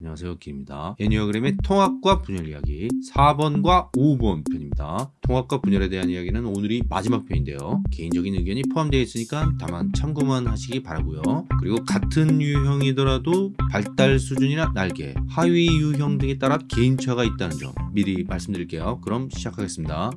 안녕하세요 기입니다. 애니어그램의 통합과 분열 이야기 4번과 5번 편입니다. 통합과 분열에 대한 이야기는 오늘이 마지막 편인데요. 개인적인 의견이 포함되어 있으니까 다만 참고만 하시기 바라고요. 그리고 같은 유형이더라도 발달 수준이나 날개 하위 유형 등에 따라 개인차가 있다는 점 미리 말씀드릴게요. 그럼 시작하겠습니다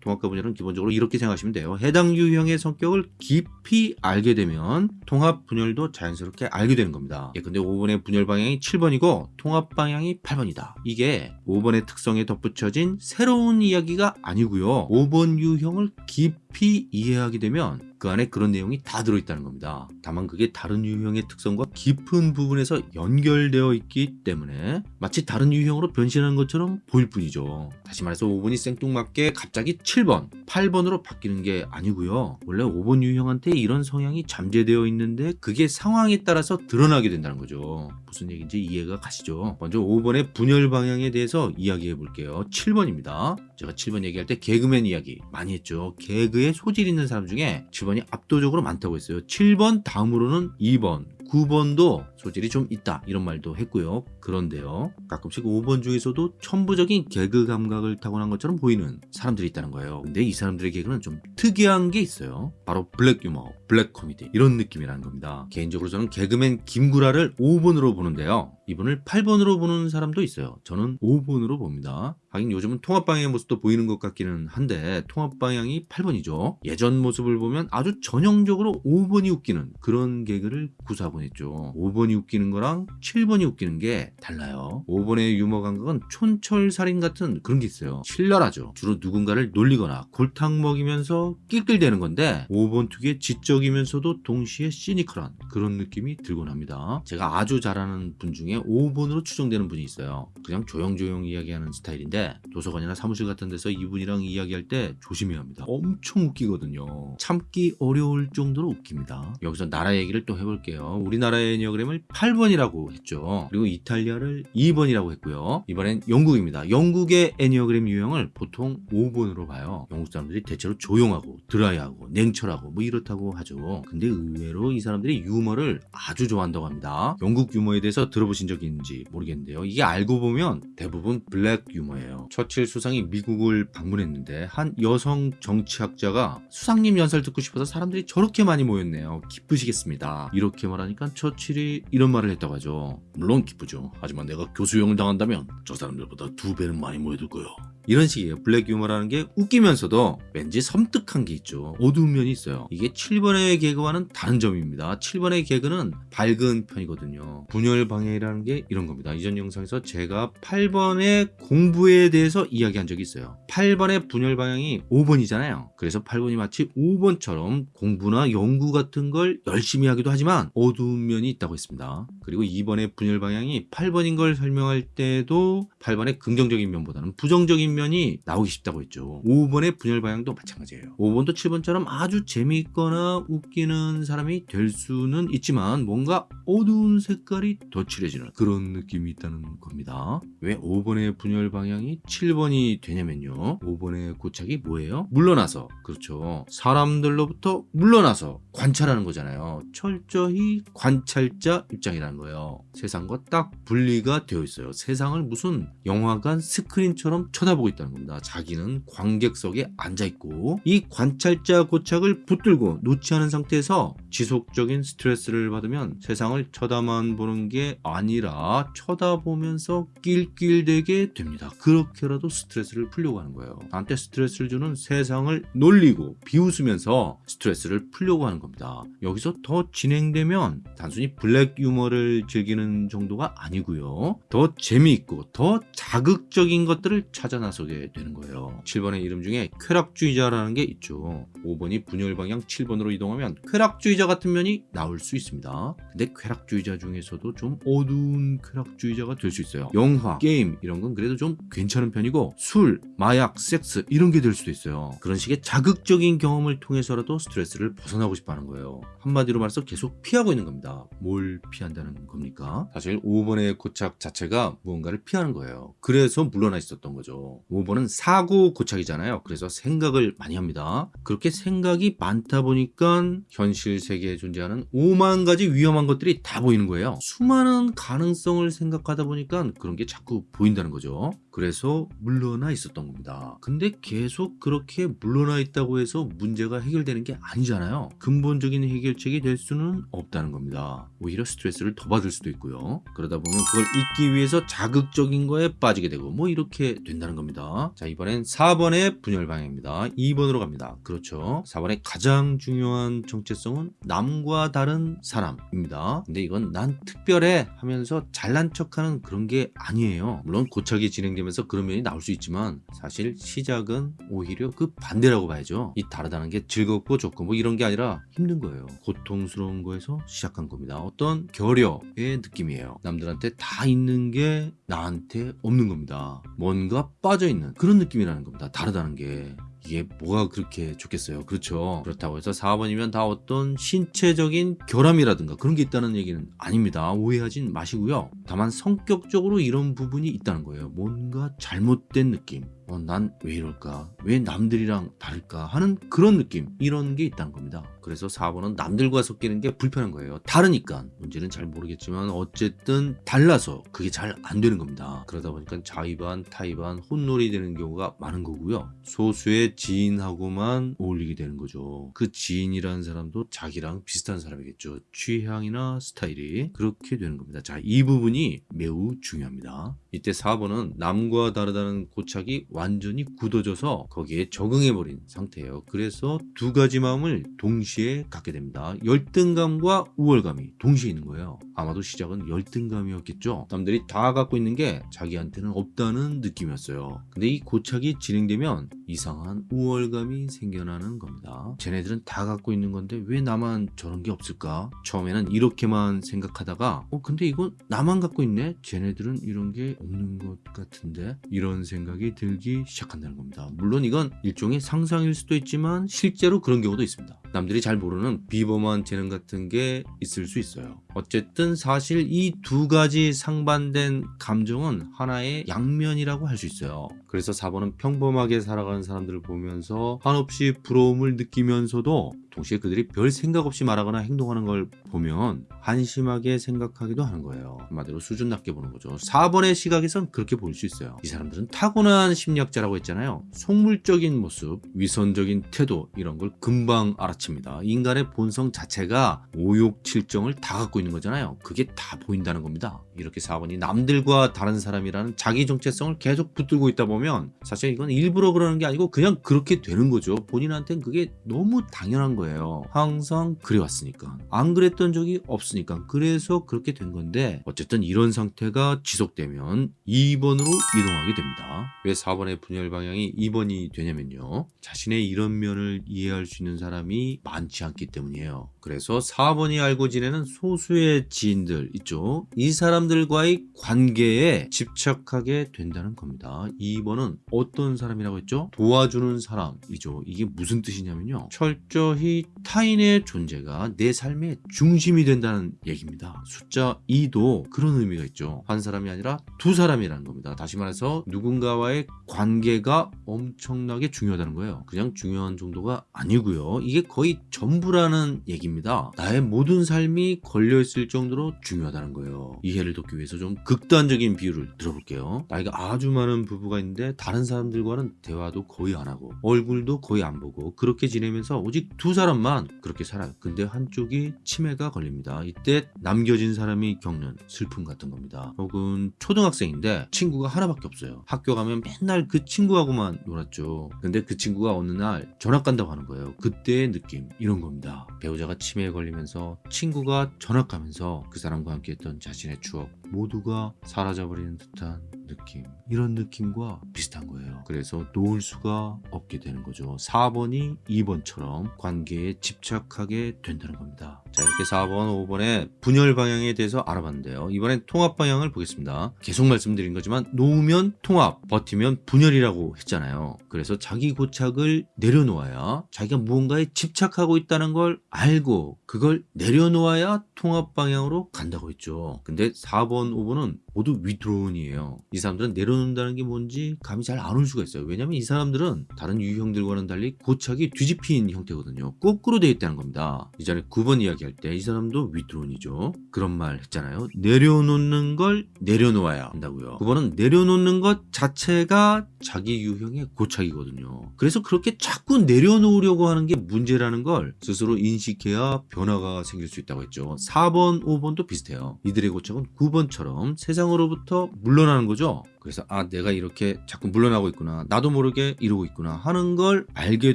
통합과 분열은 기본적으로 이렇게 생각하시면 돼요. 해당 유형의 성격을 깊이 알게 되면 통합 분열도 자연스럽게 알게 되는 겁니다. 예, 근데 5번의 분열 방향이 7번이고 통합 방향이 8번이다. 이게 5번의 특성에 덧붙여진 새로운 이야기가 아니고요. 5번 유형을 깊이 이해하게 되면 그 안에 그런 내용이 다 들어있다는 겁니다. 다만 그게 다른 유형의 특성과 깊은 부분에서 연결되어 있기 때문에 마치 다른 유형으로 변신하는 것처럼 보일 뿐이죠. 다시 말해서 5번이 생뚱맞게 갑자기 7번, 8번으로 바뀌는 게 아니고요. 원래 5번 유형한테 이런 성향이 잠재되어 있는데 그게 상황에 따라서 드러나게 된다는 거죠. 무슨 얘기인지 이해가 가시죠? 먼저 5번의 분열 방향에 대해서 이야기해 볼게요. 7번입니다. 제가 7번 얘기할 때 개그맨 이야기 많이 했죠. 개그에 소질 있는 사람 중에 7번이 압도적으로 많다고 했어요. 7번 다음으로는 2번, 9번도 소질이 좀 있다 이런 말도 했고요. 그런데요. 가끔씩 5번 중에서도 천부적인 개그 감각을 타고난 것처럼 보이는 사람들이 있다는 거예요. 근데 이 사람들의 개그는 좀 특이한 게 있어요. 바로 블랙 유머, 블랙 코미디 이런 느낌이라는 겁니다. 개인적으로 저는 개그맨 김구라를 5번으로 보는데요. 이분을 8번으로 보는 사람도 있어요. 저는 5번으로 봅니다. 하긴 요즘은 통합 방향의 모습도 보이는 것 같기는 한데 통합 방향이 8번이죠. 예전 모습을 보면 아주 전형적으로 5번이 웃기는 그런 개그를 구사하곤 했죠. 5번이 웃기는 거랑 7번이 웃기는 게 달라요. 5번의 유머 감각은 촌철살인 같은 그런 게 있어요. 신랄하죠. 주로 누군가를 놀리거나 골탕 먹이면서 낄낄대는 건데 5번 특유의 지적이면서도 동시에 시니컬한 그런 느낌이 들곤 합니다. 제가 아주 잘 아는 분 중에 5번으로 추정되는 분이 있어요. 그냥 조용조용 이야기하는 스타일인데 도서관이나 사무실 같은 데서 이분이랑 이야기할 때 조심해야 합니다. 엄청 웃기거든요. 참기 어려울 정도로 웃깁니다. 여기서 나라 얘기를 또 해볼게요. 우리나라의 Enneagram을 8번이라고 했죠. 그리고 이탈리아를 2번이라고 했고요. 이번엔 영국입니다. 영국의 애니어그램 유형을 보통 5번으로 봐요. 영국 사람들이 대체로 조용하고 드라이하고 냉철하고 뭐 이렇다고 하죠. 근데 의외로 이 사람들이 유머를 아주 좋아한다고 합니다. 영국 유머에 대해서 들어보신 적 있는지 모르겠는데요. 이게 알고 보면 대부분 블랙 유머예요. 처칠 수상이 미국을 방문했는데 한 여성 정치학자가 수상님 연설 듣고 싶어서 사람들이 저렇게 많이 모였네요. 기쁘시겠습니다. 이렇게 말하니까 처칠이 이런 말을 했다고 하죠. 물론 기쁘죠. 하지만 내가 교수형을 당한다면 저 사람들보다 두 배는 많이 모여들 거요. 이런 식이에요. 블랙 유머라는 게 웃기면서도 왠지 섬뜩한 게 있죠. 어두운 면이 있어요. 이게 7번의 개그와는 다른 점입니다. 7번의 개그는 밝은 편이거든요. 분열 방해라는 게 이런 겁니다. 이전 영상에서 제가 8번의 공부에 대해서 이야기한 적이 있어요. 8번의 분열 방향이 5번이잖아요. 그래서 8번이 마치 5번처럼 공부나 연구 같은 걸 열심히 하기도 하지만 어두운 면이 있다고 했습니다. 그리고 2번의 분열 방향이 8번인 걸 설명할 때도 8번의 긍정적인 면보다는 부정적인 면이 나오기 쉽다고 했죠. 5번의 분열 방향도 마찬가지예요. 5번도 7번처럼 아주 재미있거나 웃기는 사람이 될 수는 있지만 뭔가 어두운 색깔이 더 칠해지는 그런 느낌이 있다는 겁니다. 왜 5번의 분열 방향이 7번이 되냐면요. 5번의 고착이 뭐예요? 물러나서 그렇죠. 사람들로부터 물러나서 관찰하는 거잖아요. 철저히 관찰자 입장이라는 거예요. 세상과 딱 분리가 되어 있어요. 세상을 무슨 영화관 스크린처럼 쳐다보고 있다는 겁니다. 자기는 관객석에 앉아 있고 이 관찰자 고착을 붙들고 놓지 않은 상태에서 지속적인 스트레스를 받으면 세상을 쳐다만 보는 게 아니라 쳐다보면서 낄낄대게 됩니다. 그렇게라도 스트레스를 풀려고 하는 거예요. 나한테 스트레스를 주는 세상을 놀리고 비웃으면서 스트레스를 풀려고 하는 겁니다. 여기서 더 진행되면 단순히 블랙 유머를 즐기는 정도가 아니고요. 더 재미있고 더 자극적인 것들을 찾아 나서게 되는 거예요. 7번의 이름 중에 쾌락주의자라는 게 있죠. 5번이 분열 방향 7번으로 이동하면 쾌락주의자 같은 면이 나올 수 있습니다. 근데 쾌락주의자 중에서도 좀 어두운 쾌락주의자가 될 수 있어요. 영화, 게임 이런 건 그래도 좀 괜찮은 편이고 술, 마약, 섹스 이런 게 될 수도 있어요. 그런 식의 자극적인 경험을 통해서라도 스트레스를 벗어나고 싶어 하는 거예요. 한마디로 말해서 계속 피하고 있는 겁니다. 뭘 피한다는 겁니까? 사실 5번의 5번의 고착 자체가 무언가를 피하는 거예요. 그래서 물러나 있었던 거죠. 5번은 사고 고착이잖아요. 그래서 생각을 많이 합니다. 그렇게 생각이 많다 보니까 현실 세계에 존재하는 5만 가지 위험한 것들이 다 보이는 거예요. 수많은 가능성을 생각하다 보니까 그런 게 자꾸 보인다는 거죠. 그래서 물러나 있었던 겁니다. 근데 계속 그렇게 물러나 있다고 해서 문제가 해결되는 게 아니잖아요. 근본적인 해결책이 될 수는 없다는 겁니다. 오히려 스트레스를 더 받을 수도 있고요. 그러다 보면 그걸 잊기 위해서 자극적인 거에 빠지게 되고 뭐 이렇게 된다는 겁니다. 자 이번엔 4번의 분열 방향입니다. 2번으로 갑니다. 그렇죠. 4번의 가장 중요한 정체성은 남과 다른 사람입니다. 근데 이건 난 특별해 하면서 잘난 척하는 그런 게 아니에요. 물론 고착이 진행되면서 그런 면이 나올 수 있지만 사실 시작은 오히려 그 반대라고 봐야죠. 이 다르다는 게 즐겁고 좋고 뭐 이런 게 아니라 힘든 거예요. 고통스러운 거에서 시작한 겁니다. 어떤 결여의 느낌이에요. 남들 한테 다 있는 게 나한테 없는 겁니다. 뭔가 빠져 있는 그런 느낌이라는 겁니다. 다르다는 게. 이게 뭐가 그렇게 좋겠어요. 그렇죠. 그렇다고 해서 4번이면 다 어떤 신체적인 결함이라든가 그런 게 있다는 얘기는 아닙니다. 오해하진 마시고요. 다만 성격적으로 이런 부분이 있다는 거예요. 뭔가 잘못된 느낌. 어, 난 왜 이럴까? 왜 남들이랑 다를까? 하는 그런 느낌. 이런 게 있다는 겁니다. 그래서 4번은 남들과 섞이는 게 불편한 거예요. 다르니까. 문제는 잘 모르겠지만 어쨌든 달라서 그게 잘 안 되는 겁니다. 그러다 보니까 자의반, 타의반, 혼놀이 되는 경우가 많은 거고요. 소수의 지인하고만 어울리게 되는 거죠. 그 지인이라는 사람도 자기랑 비슷한 사람이겠죠. 취향이나 스타일이 그렇게 되는 겁니다. 자, 이 부분이 매우 중요합니다. 이때 4번은 남과 다르다는 고착이 완전히 굳어져서 거기에 적응해버린 상태예요. 그래서 두 가지 마음을 동시에 갖게 됩니다. 열등감과 우월감이 동시에 있는 거예요. 아마도 시작은 열등감이었겠죠. 남들이 다 갖고 있는 게 자기한테는 없다는 느낌이었어요. 근데 이 고착이 진행되면 이상한 우월감이 생겨나는 겁니다. 쟤네들은 다 갖고 있는 건데 왜 나만 저런 게 없을까? 처음에는 이렇게만 생각하다가 어 근데 이건 나만 갖고 있네? 쟤네들은 이런 게 없는 것 같은데? 이런 생각이 들기 시작한다는 겁니다. 물론 이건 일종의 상상일 수도 있지만 실제로 그런 경우도 있습니다. 남들이 잘 모르는 비범한 재능 같은 게 있을 수 있어요. 어쨌든 사실 이 두 가지 상반된 감정은 하나의 양면이라고 할 수 있어요. 그래서 4번은 평범하게 살아가는 사람들을 보면서 한없이 부러움을 느끼면서도 동시에 그들이 별 생각 없이 말하거나 행동하는 걸 보면 한심하게 생각하기도 하는 거예요. 한마디로 수준 낮게 보는 거죠. 4번의 시각에선 그렇게 볼 수 있어요. 이 사람들은 타고난 심리학자라고 했잖아요. 속물적인 모습, 위선적인 태도 이런 걸 금방 알아챕니다. 인간의 본성 자체가 오욕 칠정을 다 갖고 있는 거잖아요. 그게 다 보인다는 겁니다. 이렇게 4번이 남들과 다른 사람이라는 자기 정체성을 계속 붙들고 있다 보면 사실 이건 일부러 그러는 게 아니고 그냥 그렇게 되는 거죠. 본인한테는 그게 너무 당연한 거예요. 항상 그래왔으니까. 안 그랬던 적이 없으니까. 그래서 그렇게 된 건데 어쨌든 이런 상태가 지속되면 2번으로 이동하게 됩니다. 왜 4번의 분열 방향이 2번이 되냐면요. 자신의 이런 면을 이해할 수 있는 사람이 많지 않기 때문이에요. 그래서 4번이 알고 지내는 소수의 지인들 있죠. 이 사람들과의 관계에 집착하게 된다는 겁니다. 2번은 어떤 사람이라고 했죠? 도와주는 사람이죠. 이게 무슨 뜻이냐면요. 철저히 타인의 존재가 내 삶의 중심이 된다는 얘기입니다. 숫자 2도 그런 의미가 있죠. 한 사람이 아니라 두 사람이라는 겁니다. 다시 말해서 누군가와의 관계가 엄청나게 중요하다는 거예요. 그냥 중요한 정도가 아니고요. 이게 거의 전부라는 얘기입니다. 나의 모든 삶이 걸려있을 정도로 중요하다는 거예요. 이해를 돕기 위해서 좀 극단적인 비유를 들어볼게요. 나이가 아주 많은 부부가 있는데 다른 사람들과는 대화도 거의 안 하고 얼굴도 거의 안 보고 그렇게 지내면서 오직 두 사람만 그렇게 살아요. 근데 한쪽이 치매가 걸립니다. 이때 남겨진 사람이 겪는 슬픔 같은 겁니다. 혹은 초등학생인데 친구가 하나밖에 없어요. 학교 가면 맨날 그 친구하고만 놀았죠. 근데 그 친구가 어느 날 전학 간다고 하는 거예요. 그때의 느낌 이런 겁니다. 배우자가 치매에 걸리면서 친구가 전학 가면서 그 사람과 함께 했던 자신의 추억 모두가 사라져버리는 듯한 느낌 이런 느낌과 비슷한 거예요. 그래서 놓을 수가 없게 되는 거죠. 4번이 2번처럼 관계에 집착하게 된다는 겁니다. 자, 자 이렇게 4번, 5번의 분열 방향에 대해서 알아봤는데요. 이번엔 통합 방향을 보겠습니다. 계속 말씀드린 거지만 놓으면 통합, 버티면 분열이라고 했잖아요. 그래서 자기 고착을 내려놓아야 자기가 무언가에 집착하고 있다는 걸 알고 그걸 내려놓아야 통합 방향으로 간다고 했죠. 근데 4번, 5번은 모두 위드론이에요. 이 사람들은 내려놓는다는 게 뭔지 감이 잘 안 올 수가 있어요. 왜냐면 이 사람들은 다른 유형들과는 달리 고착이 뒤집힌 형태거든요. 거꾸로 되어 있다는 겁니다. 이전에 9번 이야기 할 때 이 사람도 위드론이죠. 그런 말 했잖아요. 내려놓는 걸 내려놓아야 한다고요. 9번은 내려놓는 것 자체가 자기 유형의 고착이거든요. 그래서 그렇게 자꾸 내려놓으려고 하는 게 문제라는 걸 스스로 인식해야 변화가 생길 수 있다고 했죠. 4번, 5번도 비슷해요. 이들의 고착은 9번처럼 세상으로부터 물러나는 거죠. 그래서 아 내가 이렇게 자꾸 물러나고 있구나. 나도 모르게 이러고 있구나 하는 걸 알게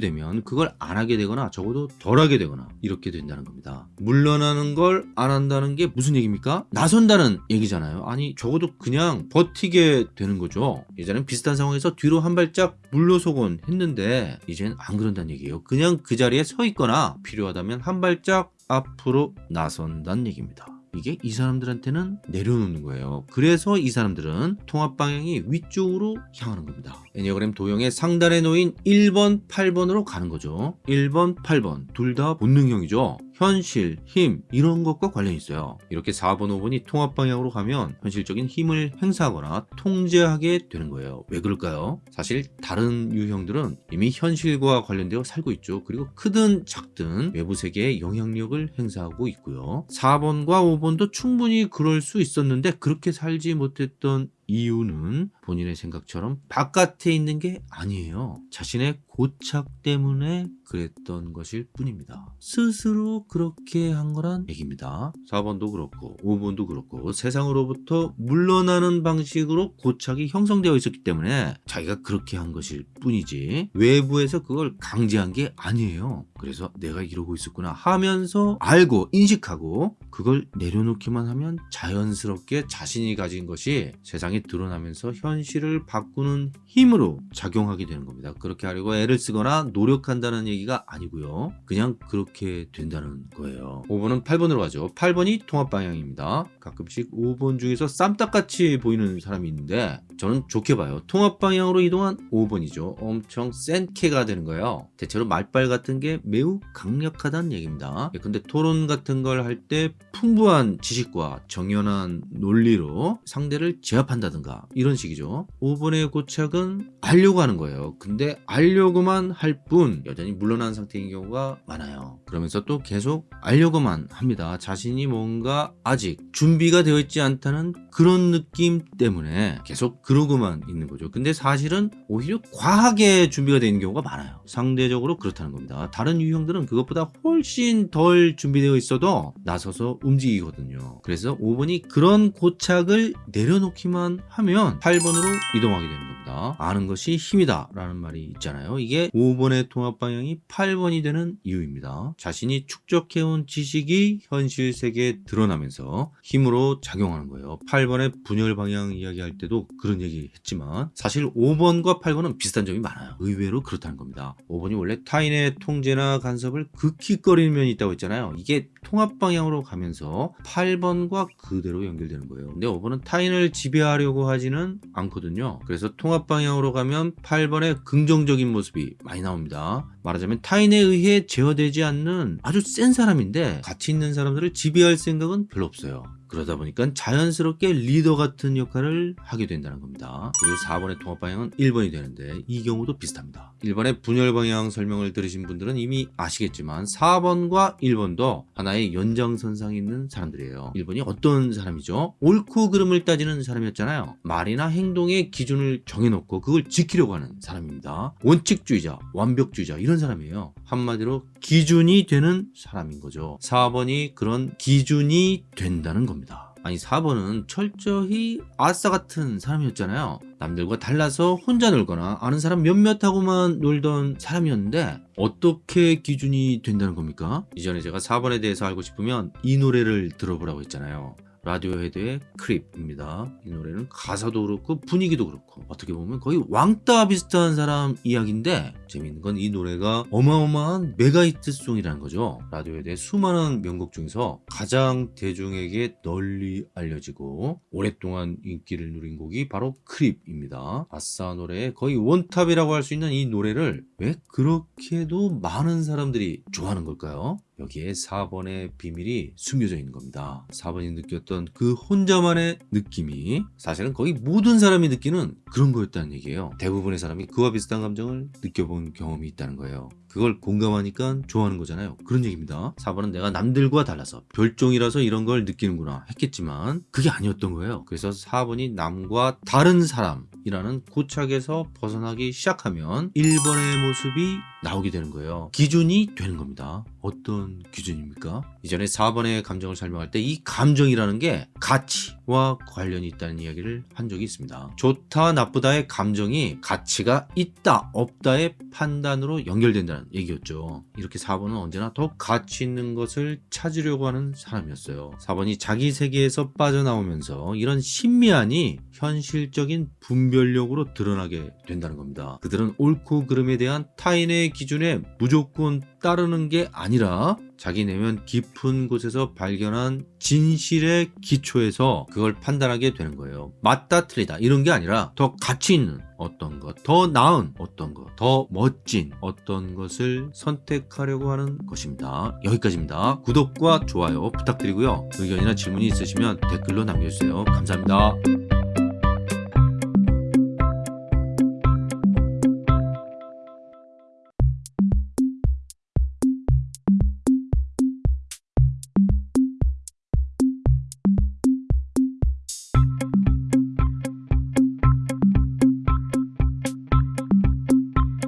되면 그걸 안 하게 되거나 적어도 덜 하게 되거나 이렇게 된다는 겁니다. 물러나는 걸 안 한다는 게 무슨 얘기입니까? 나선다는 얘기잖아요. 아니 적어도 그냥 버티게 되는 거죠. 예전엔 비슷한 상황에서 뒤로 한 발짝 물러서곤 했는데 이젠 안 그런다는 얘기예요. 그냥 그 자리에 서 있거나 필요하다면 한 발짝 앞으로 나선다는 얘기입니다 이게 이 사람들한테는 내려놓는 거예요. 그래서 이 사람들은 통합 방향이 위쪽으로 향하는 겁니다. 애니어그램 도형의 상단에 놓인 1번, 8번으로 가는 거죠. 1번, 8번 둘 다 본능형이죠. 현실, 힘 이런 것과 관련이 있어요. 이렇게 4번, 5번이 통합 방향으로 가면 현실적인 힘을 행사하거나 통제하게 되는 거예요. 왜 그럴까요? 사실 다른 유형들은 이미 현실과 관련되어 살고 있죠. 그리고 크든 작든 외부 세계에 영향력을 행사하고 있고요. 4번과 5번도 충분히 그럴 수 있었는데 그렇게 살지 못했던 이유는 본인의 생각처럼 바깥에 있는 게 아니에요. 자신의 고착 때문에 그랬던 것일 뿐입니다. 스스로 그렇게 한 거란 얘기입니다. 4번도 그렇고 5번도 그렇고 세상으로부터 물러나는 방식으로 고착이 형성되어 있었기 때문에 자기가 그렇게 한 것일 뿐이지 외부에서 그걸 강제한 게 아니에요. 그래서 내가 이러고 있었구나 하면서 알고 인식하고 그걸 내려놓기만 하면 자연스럽게 자신이 가진 것이 세상에 드러나면서 현실을 바꾸는 힘으로 작용하게 되는 겁니다. 그렇게 하려고 애를 쓰거나 노력한다는 얘기가 아니고요. 그냥 그렇게 된다는 거예요. 5번은 8번으로 가죠. 8번이 통합 방향입니다. 가끔씩 5번 중에서 쌈딱같이 보이는 사람이 있는데 저는 좋게 봐요. 통합 방향으로 이동한 5번이죠. 엄청 센 캐가 되는 거예요. 대체로 말빨 같은 게 매우 강력하다는 얘기입니다. 예, 근데 토론 같은 걸 할 때 풍부한 지식과 정연한 논리로 상대를 제압한다든가 이런 식이죠. 5번의 고착은 알려고 하는 거예요. 근데 알려고 만 할 뿐 여전히 물러난 상태인 경우가 많아요. 그러면서 또 계속 알려고만 합니다. 자신이 뭔가 아직 준비가 되어 있지 않다는 그런 느낌 때문에 계속 그러고만 있는 거죠. 근데 사실은 오히려 과하게 준비가 되어 있는 경우가 많아요. 상대적으로 그렇다는 겁니다. 다른 유형들은 그것보다 훨씬 덜 준비되어 있어도 나서서 움직이거든요. 그래서 5번이 그런 고착을 내려놓기만 하면 8번으로 이동하게 되는 겁니다. 아는 것이 힘이다 라는 말이 있잖아요. 이게 5번의 통합 방향이 8번이 되는 이유입니다. 자신이 축적해온 지식이 현실 세계에 드러나면서 힘으로 작용하는 거예요. 8번의 분열 방향 이야기할 때도 그런 얘기 했지만 사실 5번과 8번은 비슷한 점이 많아요. 의외로 그렇다는 겁니다. 5번이 원래 타인의 통제나 간섭을 극히 꺼리는 면이 있다고 했잖아요. 이게 통합 방향으로 가면서 8번과 그대로 연결되는 거예요. 근데 5번은 타인을 지배하려고 하지는 않거든요. 그래서 통합 방향으로 가면 8번의 긍정적인 모습이 많이 나옵니다. 말하자면 타인에 의해 제어되지 않는 아주 센 사람인데 가치 있는 사람들을 지배할 생각은 별로 없어요. 그러다 보니까 자연스럽게 리더 같은 역할을 하게 된다는 겁니다. 그리고 4번의 통합 방향은 1번이 되는데 이 경우도 비슷합니다. 1번의 분열 방향 설명을 들으신 분들은 이미 아시겠지만 4번과 1번도 하나의 연장선상에 있는 사람들이에요. 1번이 어떤 사람이죠? 옳고 그름을 따지는 사람이었잖아요. 말이나 행동의 기준을 정해놓고 그걸 지키려고 하는 사람입니다. 원칙주의자, 완벽주의자 이런 사람이에요. 한마디로 기준이 되는 사람인 거죠. 4번이 그런 기준이 된다는 겁니다. 아니 4번은 철저히 아싸 같은 사람이었잖아요. 남들과 달라서 혼자 놀거나 아는 사람 몇몇하고만 놀던 사람이었는데 어떻게 기준이 된다는 겁니까? 이전에 제가 4번에 대해서 알고 싶으면 이 노래를 들어보라고 했잖아요. 라디오 헤드의 Creep입니다. 이 노래는 가사도 그렇고 분위기도 그렇고 어떻게 보면 거의 왕따 비슷한 사람 이야기인데 재미있는 건 이 노래가 어마어마한 mega hit song이라는 거죠. 라디오 헤드의 수많은 명곡 중에서 가장 대중에게 널리 알려지고 오랫동안 인기를 누린 곡이 바로 Creep입니다. 아싸 노래의 거의 원탑이라고 할 수 있는 이 노래를 왜 그렇게도 많은 사람들이 좋아하는 걸까요? 여기에 4번의 비밀이 숨겨져 있는 겁니다. 4번이 느꼈던 그 혼자만의 느낌이 사실은 거의 모든 사람이 느끼는 그런 거였다는 얘기예요. 대부분의 사람이 그와 비슷한 감정을 느껴본 경험이 있다는 거예요. 그걸 공감하니까 좋아하는 거잖아요. 그런 얘기입니다. 4번은 내가 남들과 달라서 별종이라서 이런 걸 느끼는구나 했겠지만 그게 아니었던 거예요. 그래서 4번이 남과 다른 사람이라는 고착에서 벗어나기 시작하면 1번의 모습이 나오게 되는 거예요. 기준이 되는 겁니다. 어떤 기준입니까? 이전에 4번의 감정을 설명할 때 이 감정이라는 게 가치와 관련이 있다는 이야기를 한 적이 있습니다. 좋다 나쁘다의 감정이 가치가 있다 없다의 판단으로 연결된다는 얘기였죠. 이렇게 4번은 언제나 더 가치 있는 것을 찾으려고 하는 사람이었어요. 4번이 자기 세계에서 빠져나오면서 이런 신미안이 현실적인 분별력으로 드러나게 된다는 겁니다. 그들은 옳고 그름에 대한 타인의 기준에 무조건 따르는 게 아니라 자기 내면 깊은 곳에서 발견한 진실의 기초에서 그걸 판단하게 되는 거예요. 맞다 틀리다 이런 게 아니라 더 가치 있는 어떤 것, 더 나은 어떤 것, 더 멋진 어떤 것을 선택하려고 하는 것입니다. 여기까지입니다. 구독과 좋아요 부탁드리고요. 의견이나 질문이 있으시면 댓글로 남겨주세요. 감사합니다.